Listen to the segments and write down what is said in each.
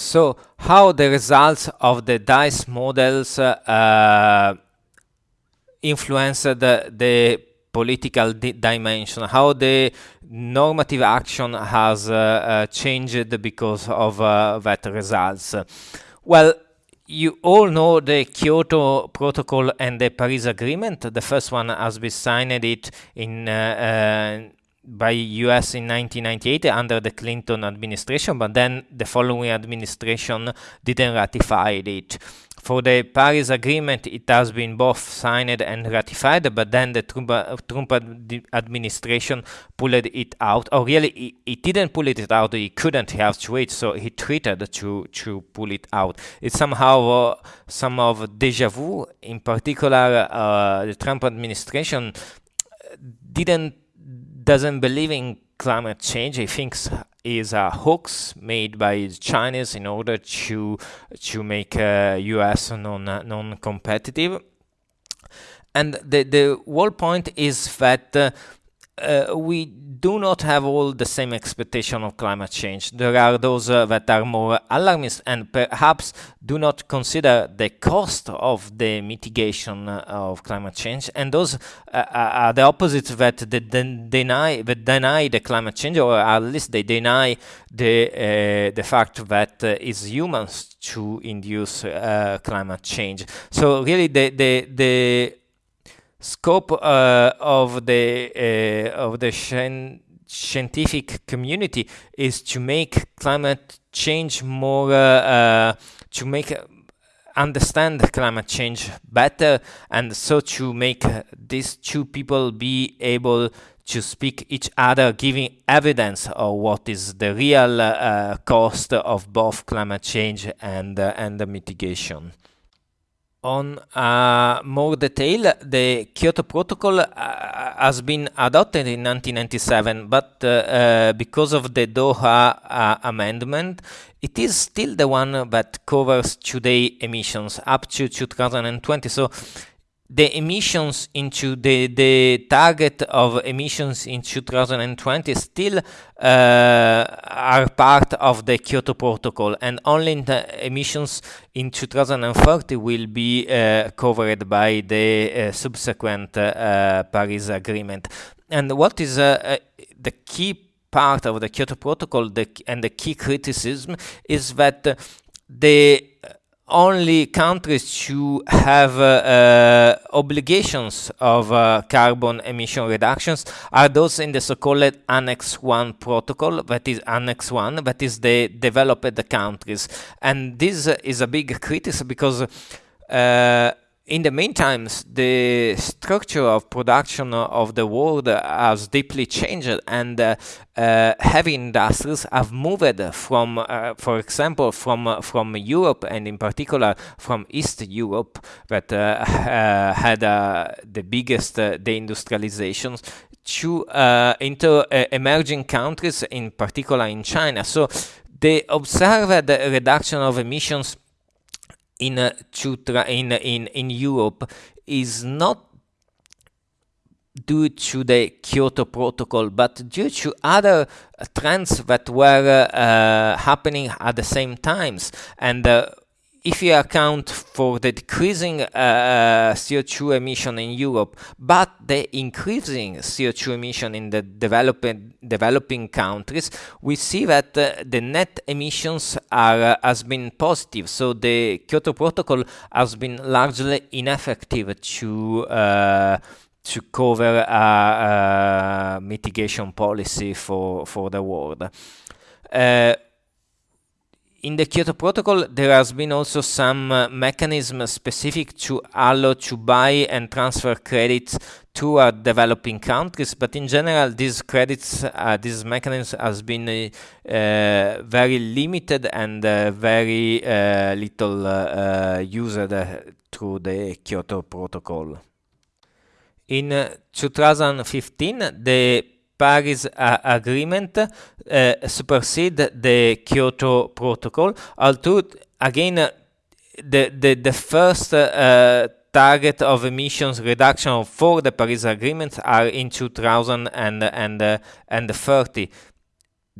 So how the results of the DICE models uh, influence the, the political di dimension, how the normative action has uh, uh, changed because of uh, that results. Well, you all know the Kyoto Protocol and the Paris Agreement. The first one has been signed it in uh, uh, by US in 1998 under the Clinton administration, but then the following administration didn't ratify it. For the Paris Agreement, it has been both signed and ratified, but then the Trump, Trump administration pulled it out. Or really, he, didn't pull it out, he couldn't have to wait, so he treated to, to pull it out. It's somehow uh, some of deja vu. In particular, uh, the Trump administration didn't doesn't believe in climate change. He thinks is a hoax made by Chinese in order to to make uh, US non non competitive. And the the whole point is that uh, uh, we do not have all the same expectation of climate change. There are those uh, that are more alarmist and perhaps do not consider the cost of the mitigation uh, of climate change, and those uh, are the opposites that they deny that deny the climate change, or at least they deny the uh, the fact that uh, it's humans to induce climate change. So really, the the the scope uh, of the uh, of the scientific community is to make climate change more uh, to make understand climate change better and so to make these two people be able to speak each other giving evidence of what is the real uh, cost of both climate change and uh, and the mitigation on uh, more detail, the Kyoto Protocol uh, has been adopted in 1997, but uh, uh, because of the Doha uh, Amendment, it is still the one that covers today emissions up to 2020. So the emissions into the, the target of emissions in 2020 still uh, are part of the Kyoto Protocol and only the emissions in 2030 will be uh, covered by the uh, subsequent uh, Paris Agreement. And what is uh, uh, the key part of the Kyoto Protocol the, and the key criticism is that the only countries who have uh, uh, obligations of uh, carbon emission reductions are those in the so-called Annex 1 protocol, that is Annex 1, that is the developed countries. And this is a big criticism because uh, in the meantime, the structure of production of the world has deeply changed and uh, uh, heavy industries have moved from, uh, for example, from uh, from Europe and in particular from East Europe that uh, uh, had the biggest deindustrializations to into emerging countries, in particular in China. So they observed the reduction of emissions in uh, in in in Europe is not due to the Kyoto Protocol, but due to other trends that were uh, happening at the same times. And uh, if you account for the decreasing uh, uh CO2 emission in Europe, but the increasing CO2 emission in the developing developing countries, we see that uh, the net emissions are uh, has been positive. So the Kyoto Protocol has been largely ineffective to uh, to cover a, a, mitigation policy for for the world. In the Kyoto Protocol, there has been also some uh, mechanism specific to allow to buy and transfer credits to uh, developing countries, but in general, these credits, uh, this mechanism has been uh, uh, very limited and uh, very little used through the Kyoto Protocol. In 2015, the Paris uh, Agreement uh, supersede the Kyoto Protocol. Although, again, the, the, the first uh, target of emissions reduction for the Paris Agreement are in 2030.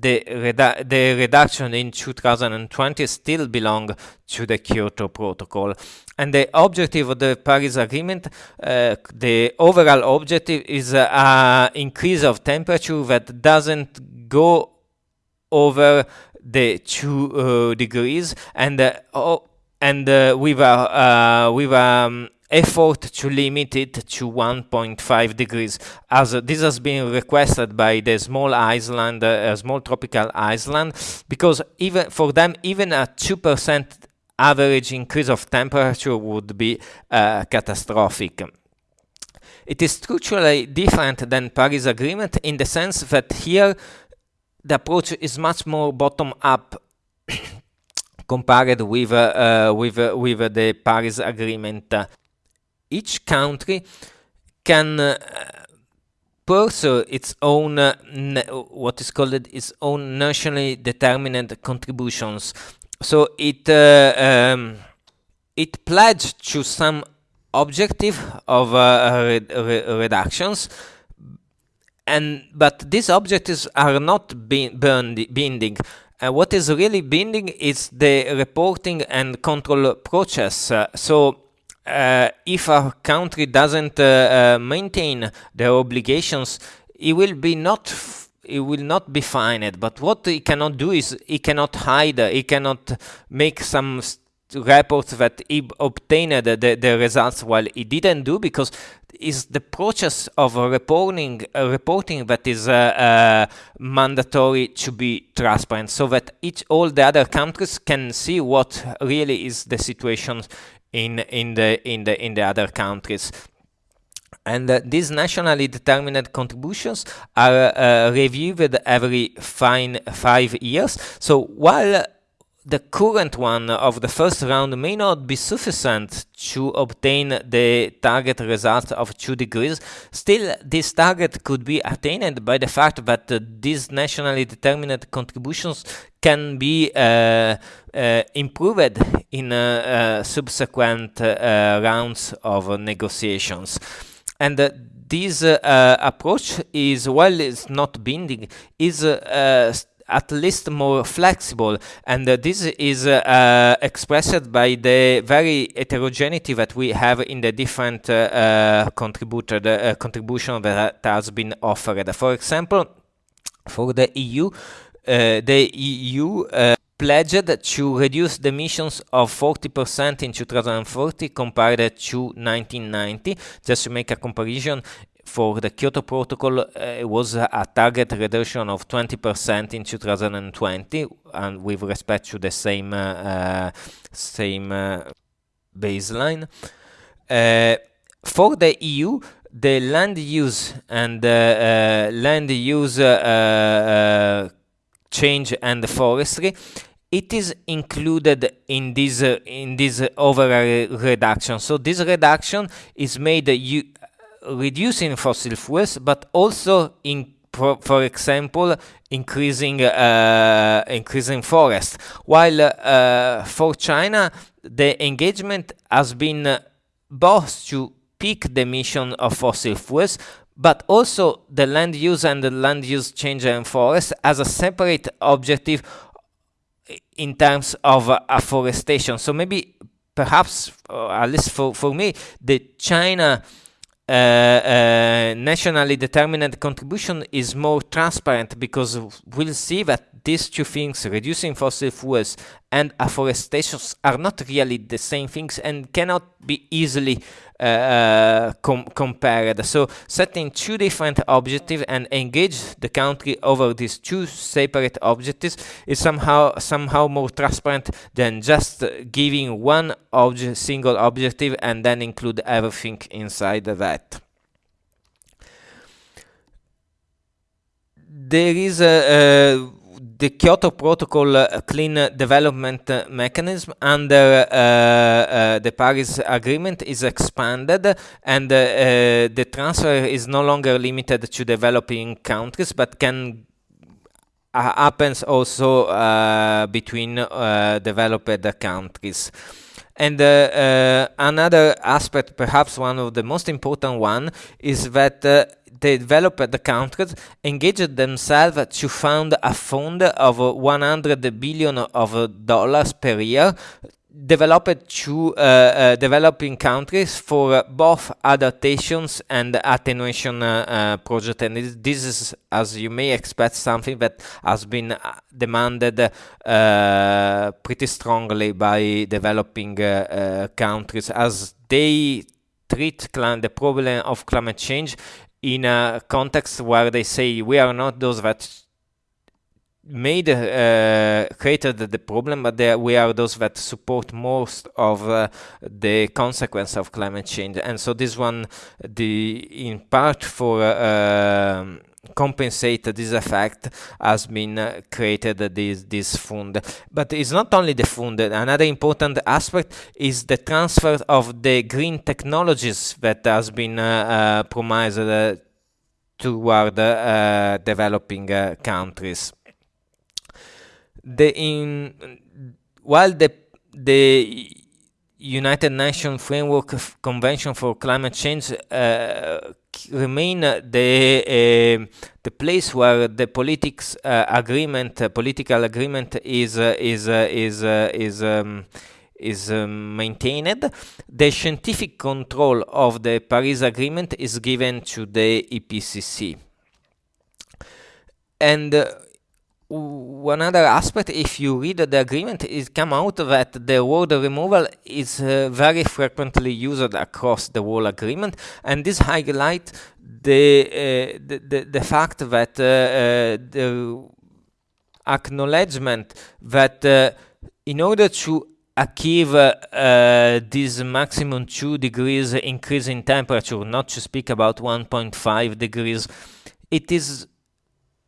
The, redu the reduction in 2020 still belong to the Kyoto Protocol. And the objective of the Paris Agreement, uh, the overall objective is an uh, increase of temperature that doesn't go over the two uh, degrees and uh, oh, and uh, with a with um, effort to limit it to 1.5 degrees. As uh, this has been requested by the small island uh, small tropical island because even for them even a 2% average increase of temperature would be uh, catastrophic. It is structurally different than Paris Agreement in the sense that here the approach is much more bottom up compared with uh, uh, with uh, with the Paris Agreement each country can uh, pursue its own uh, what is called its own nationally determined contributions. So it uh, um, it pledged to some objective of uh, re re reductions and but these objectives are not binding. Uh, what is really binding is the reporting and control process. Uh, so uh, if a country doesn't uh, uh, maintain their obligations, it will be not it will not be fined. But what it cannot do is it cannot hide. It cannot make some reports that he obtained the, the results while he didn't do because is the process of reporting uh, reporting that is uh, uh, mandatory to be transparent so that each all the other countries can see what really is the situation in in the in the in the other countries. And uh, these nationally determined contributions are uh, reviewed every fine five years. So while the current one of the first round may not be sufficient to obtain the target result of 2 degrees, still this target could be attained by the fact that uh, these nationally determined contributions can be uh, uh, improved in uh, uh, subsequent uh, rounds of negotiations. And this approach is, while it's not binding, is at least more flexible and uh, this is uh, uh, expressed by the very heterogeneity that we have in the different contributor the contribution that has been offered for example for the EU the EU pledged to reduce the emissions of 40% in 2040 compared to 1990. Just to make a comparison, for the Kyoto Protocol, uh, it was a target reduction of 20% in 2020, and with respect to the same uh, uh same uh, baseline. Uh, for the EU, the land use and land use change and forestry it is included in this uh, in this overall reduction so this reduction is made uh, reducing fossil fuels, but also in for, for example, increasing uh, increasing forest. While uh, for China, the engagement has been both to peak the emission of fossil fuels, but also the land use and the land use change and forest as a separate objective in terms of uh, afforestation. So maybe, perhaps, at least for, for me, the China Uh, uh, nationally determined contribution is more transparent because we'll see that these two things, reducing fossil fuels and afforestation, are not really the same things and cannot be easily uh, uh, com compared. So setting two different objectives and engage the country over these two separate objectives is somehow somehow more transparent than just giving one obje single objective and then include everything inside that. There is a, a the Kyoto Protocol uh, clean development mechanism under uh, uh, the Paris Agreement is expanded and the transfer is no longer limited to developing countries but can happens also between developed countries. And uh, uh, another aspect, perhaps one of the most important one, is that uh, the developed the countries engaged themselves to fund a fund of 100 billion of dollars per year developed to uh, uh, developing countries for uh, both adaptations and attenuation project. And this is as you may expect something that has been demanded pretty strongly by developing countries as they treat the problem of climate change in a context where they say we are not those that made uh, created the problem, but there we are those that support most of uh, the consequence of climate change, and so this one, the in part for uh, um, compensate this effect has been uh, created this this fund. But it's not only the fund. Another important aspect is the transfer of the green technologies that has been uh, uh, promised toward developing countries the in while the the United Nations Framework Convention for Climate Change uh, remain the uh, the place where the politics uh, agreement, uh, political agreement, is uh, is uh, is is um, is um, maintained. The scientific control of the Paris Agreement is given to the IPCC, and one other aspect, if you read the agreement, it come out that the word removal is uh, very frequently used across the whole agreement, and this highlight the uh, the, the, the fact that uh, uh the acknowledgement that uh, in order to achieve uh, this maximum 2 degrees increase in temperature, not to speak about 1.5 degrees, it is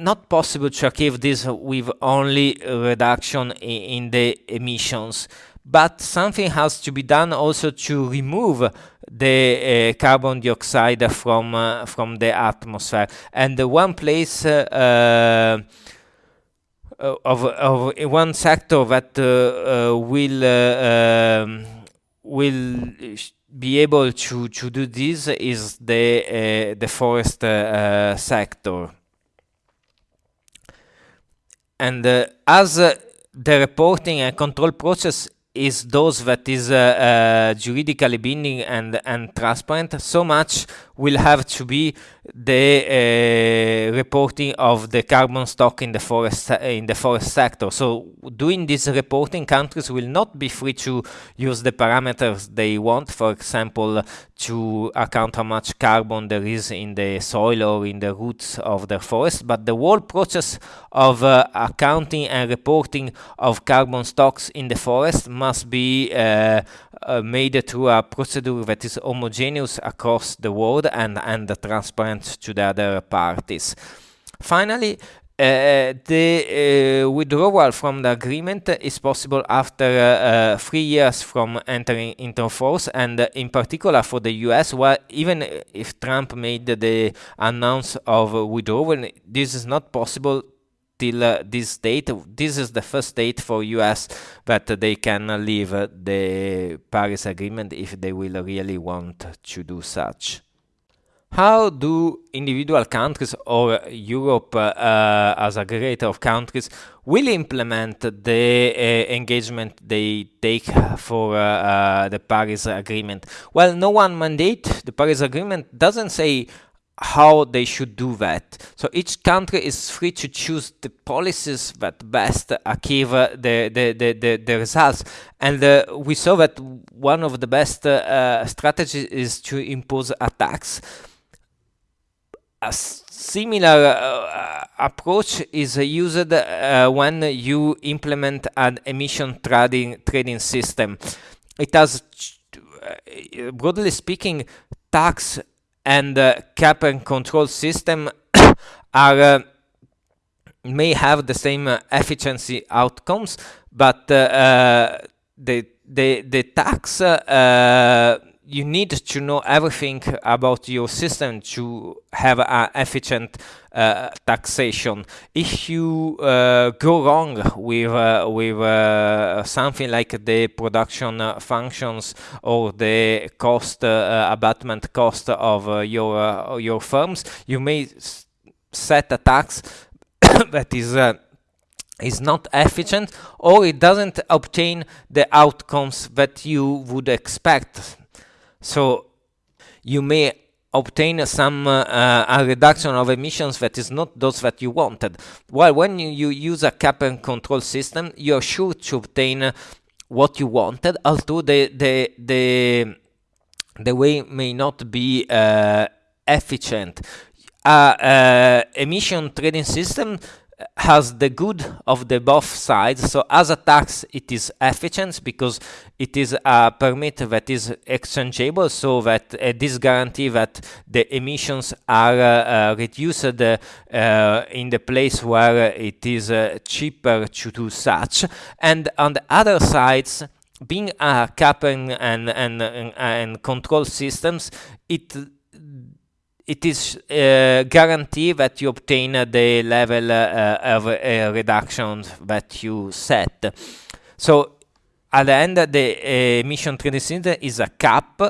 not possible to achieve this with only reduction in the emissions, but something has to be done also to remove the uh, carbon dioxide from uh, from the atmosphere. And the one place uh, uh of, of one sector that uh, uh, will um, will be able to to do this is the the forest sector and uh, as uh, the reporting and control process is those that is uh, uh, juridically binding and and transparent so much will have to be the uh, reporting of the carbon stock in the forest in the forest sector. So doing this reporting, countries will not be free to use the parameters they want, for example, to account how much carbon there is in the soil or in the roots of the forest, but the whole process of uh, accounting and reporting of carbon stocks in the forest must be uh, uh, made through a procedure that is homogeneous across the world and, and transparent to the other parties. Finally, uh, the uh, withdrawal from the agreement is possible after uh, three years from entering into force, and in particular for the US, well, even if Trump made the announce of withdrawal, this is not possible till uh, this date. This is the first date for US that they can leave the Paris Agreement if they will really want to do such. How do individual countries or Europe uh, as aggregator of countries will implement the uh, engagement they take for uh, uh the Paris Agreement? Well, no one mandate. The Paris Agreement doesn't say how they should do that. So each country is free to choose the policies that best achieve the, the, the, the, the results. And uh, we saw that one of the best uh, strategies is to impose a tax. A similar uh, approach is used uh, when you implement an emission trading, trading system. It has, uh, broadly speaking, tax and uh, cap and control system are uh, may have the same efficiency outcomes, but the the the tax you need to know everything about your system to have an efficient uh, taxation. If you uh, go wrong with uh, with uh, something like the production uh, functions or the cost uh, abatement cost of your your firms, you may set a tax that is is not efficient or it doesn't obtain the outcomes that you would expect so you may obtain some uh, a reduction of emissions that is not those that you wanted. While when you, you use a cap and control system, you're sure to obtain what you wanted, although the the the the way may not be uh, efficient. Uh, uh, emission trading system has the good of the both sides. So as a tax, it is efficient because it is a permit that is exchangeable, so that uh, this guarantee that the emissions are uh, uh, reduced uh, in the place where it is uh, cheaper to do such. And on the other sides, being a cap and, and, and, and control systems, it it is uh, guarantee that you obtain uh, the level uh, of uh, reduction that you set. So at the end, the emission trading system is a cap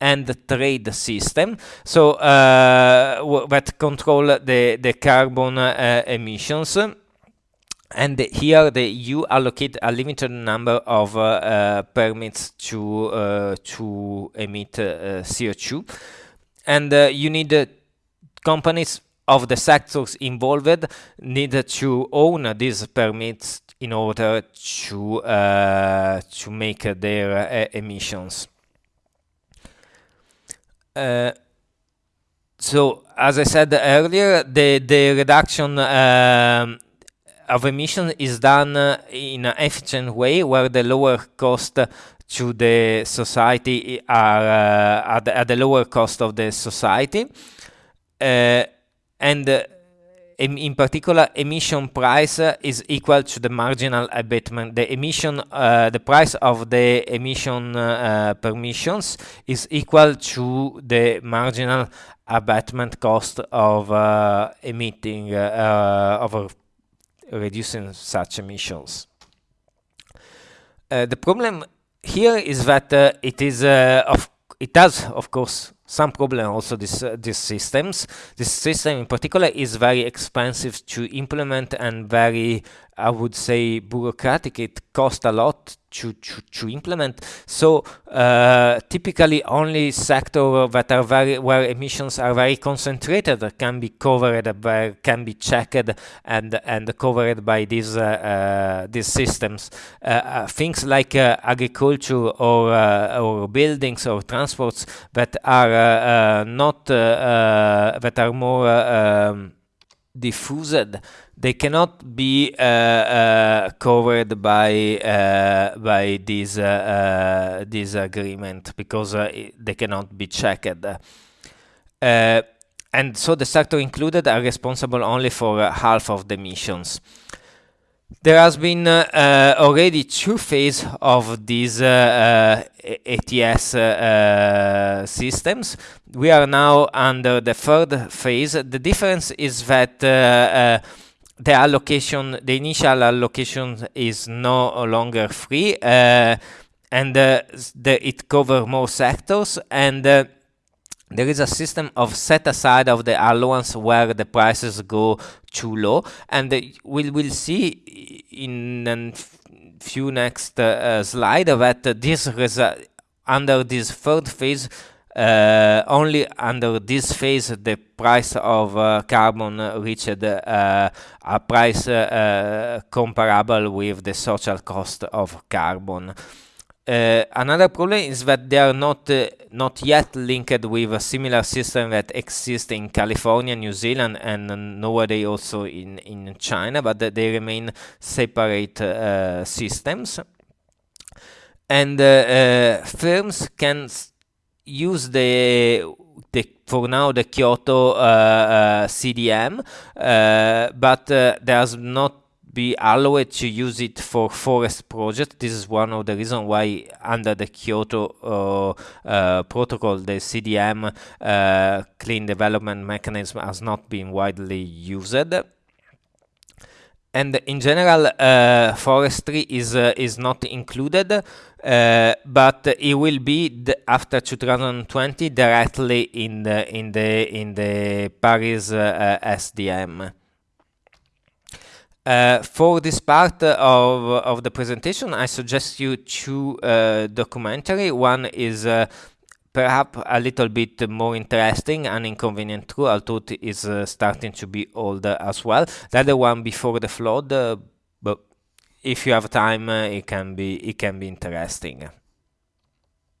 and trade system. So uh, that control the the carbon uh, emissions. And here the you allocate a limited number of uh, permits to to emit CO2 and uh, you need companies of the sectors involved need to own these permits in order to uh, to make their uh, emissions. Uh, so, as I said earlier, the the reduction um, of emission is done in an efficient way, where the lower cost to the society are uh, at, the, at, the, lower cost of the society. Uh, and uh, in, particular emission price is equal to the marginal abatement. The emission uh, the price of the emission uh, permissions is equal to the marginal abatement cost of uh, emitting of reducing such emissions. The problem here is that uh, it is uh, of it does of course some problem also this uh, these systems. This system in particular is very expensive to implement and very i would say bureaucratic it costs a lot to, to, to implement. So uh, typically only sector that are very where emissions are very concentrated can be covered by can be checked and and covered by these uh, uh, these systems. Uh, uh, things like uh, agriculture or or buildings or transports that are not that are more um, diffused they cannot be uh, uh, covered by uh, by this this agreement because they cannot be checked. and so the sector included are responsible only for half of the emissions. There has been uh, uh, already two phases of these uh, ETS systems. We are now under the third phase. The difference is that the allocation, the initial allocation is no longer free, uh, and uh, the, it covers more sectors, and uh, there is a system of set aside of the allowance where the prices go too low, and we will see in a few next uh, slide that this under this third phase uh, only under this phase the price of uh, carbon reached uh, a price uh, comparable with the social cost of carbon. Uh, another problem is that they are not uh, not yet linked with a similar system that exists in California, New Zealand, and nowadays also in in China, but they remain separate systems. And firms can use the the for now the Kyoto uh, uh, CDM, uh, but there's not be allowed to use it for forest project. This is one of the reasons why under the Kyoto uh, uh, protocol, the CDM uh, clean development mechanism has not been widely used and in general uh, forestry is uh, is not included uh, but it will be after 2020 directly in the in the in the Paris SDM uh, for this part of, of the presentation, I suggest you two uh, documentary. One is uh, perhaps a little bit more interesting and inconvenient true, although it is uh, starting to be older as well. The other one before the flood, uh, but if you have time, it can be it can be interesting.